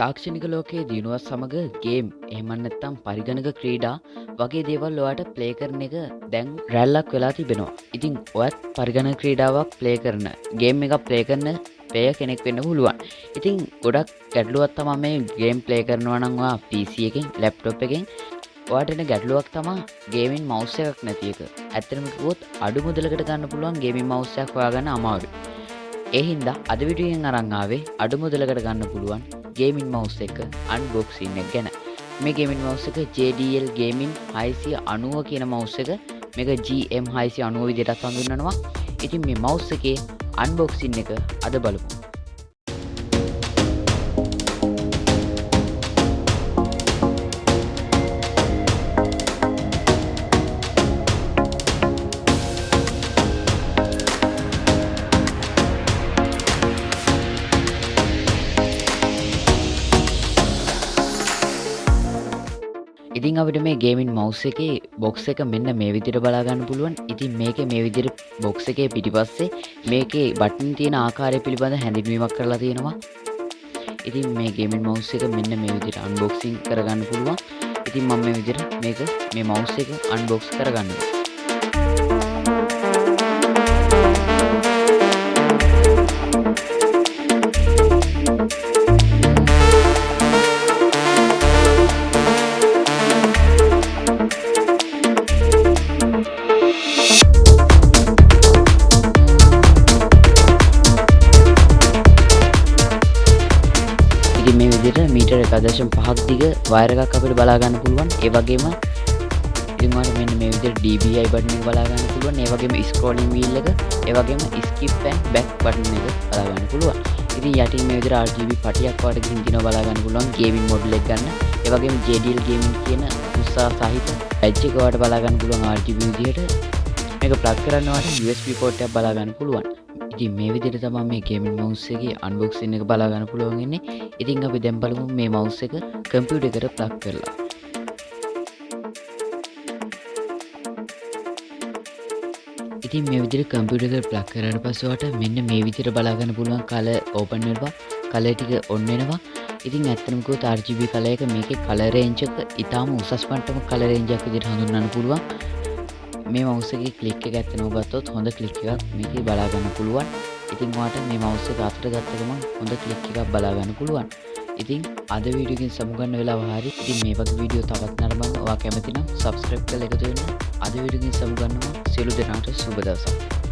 තාක්ෂණික ලෝකයේ දිනුවත් සමඟ ගේම් එහමන්නත්තම් පරිගණක ක්‍රීඩා වගේ දේවල් ඔයාට ප්ලේ කරන එක දැන් රැල්ලක් වෙලා තිබෙනවා. ඉතින් ඔයත් පරිගණ ක්‍රීඩාවක් ප්ලේ කරන ගේම් එක ප්ලේ කරන පය කෙනෙක් වෙන්න පුළුවන්. ඉතින් ගොඩක් ගැඩලුවත් තම මේ ගේම් ප්ලේ කරනවනංවා පිසි එකින් ලැප්ටොප් එකෙන් වාටන ගැටලුවක් තමා ගේමින් මෞස්්‍ය එකක් නැතියක ඇත්තනමකොත් අඩු මුදලකට ගන්න පුළුවන් ගේමින් මෞස්්‍යයක් හොයාගන්න අමාරු එහින්දා අද විඩියෙන් අරංආාවේ අඩු මුදලකට ගන්න පුළුවන් ගේමින් මවස් එක අන්බොක්සින්න ගැන. මේ ගේමින් මවස් එක JDL ගේමින් හයිසිය අනුව කියන මවස් එක. මේක GM හයිසි අනුව විදිටත් හඳුන්නනවා ඉතින් මේ මවස් එකේ අන්බොක්සින් එක අද බලපු ඉතින් අපිට මේ ගේමින් මවස් එක බොක්ස එක මෙන්න මේ විදිර බලාගන්න පුළුවන්. ඉතින් මේක මේ විදිර බොක්ස එකේ පිටිපස්සේ මේකේ බටන් තියෙන ආකාරය පිළිබඳ හැඳින්වීමක් කරලා තියෙනවා. ඉතින් මේ ගේමින් මවස් එක මෙන්න මේ විදිර අන්බොක්සිං කරගන්න පුළුවන්. ඉතින් මම මේ විදිර මේක මේ මවස් එක අන්බොක්ස් කරගන්නවා. ඉතින් මේ විදිට මීටර එකදශම් පහක් දිග වයරකක් අපිට බලාගන්න පුළුවන්. ඒවගේම ඉතිමට මෙන්න මේ විදිර DBI බටන බලාගන්න පුළුවන්. ඒවගේම ස්කෝලින් වීල් එක. ඒවගේම ස්කිප්පැන් බැක් බටන එක බලාගන්න පුළුවන්. ඉතින් යටින් මේ විදිර RGB පටියක් වට හිදින බලාගන්න පුළුවන් ගේමින් මොඩ්ලෙක් ගන්න. ඒවගේම ජඩල් ගේමින් කියන උත්සා සහිත ඇච්චිකවට බලාගන්න පුළුවන් RGB විදිහට. මේක ප්ලක් කරන්නවට USB පෝට්ටයක් බලාගන්න පුළුවන්. ඉතින් මේ විදිහට තමයි මේ ගේමින් මවුස් එකේ අන්බොක්සින් එක බලාගන්න පුළුවන් ඉන්නේ. ඉතින් අපි දැන් බලමු මේ මවුස් එක කම්පියුටර් එකට ප්ලග් කරලා. ඉතින් මේ විදිහට කම්පියුටර් එකට ප්ලග් කරාට පස්සේ ඔයාලට මෙන්න මේ විදිහට බලාගන්න පුළුවන් කලර් ඕපන් වෙනවා. කලර් ටික ඔන් වෙනවා. ඉතින් ඇත්තටම කිව්වොත් RGB කලර් එක මේකේ කලර් රේන්ජ් එක ඊටාම උසස් මට්ටමක කලර් රේන්ජ් එකක් විදිහට හඳුන්වන්න පුළුවන්. මේ මවසගේ කලික් එක ඇත්තනව ගත්තොත් හොඳ කලික් එකක් මේක බලාගන්න පුළුවන්. ඉතින් වාට මේ මවස්ස අතර ගත්තකම හොඳ කලික් එකක් බලාගන්න පුළුවන්. ඉතින් අද වීඩියකින් සමුගන්න වෙලා හරි. ඉතින් මේ වගේ වීඩියෝ තවත් නරබන්න වා කැමතිනම් සබස්ක්‍රප් කළ එකතුවෙන්න අද විඩියකින් සමුගන්නවා සියලු දෙනාට සුබදවසක්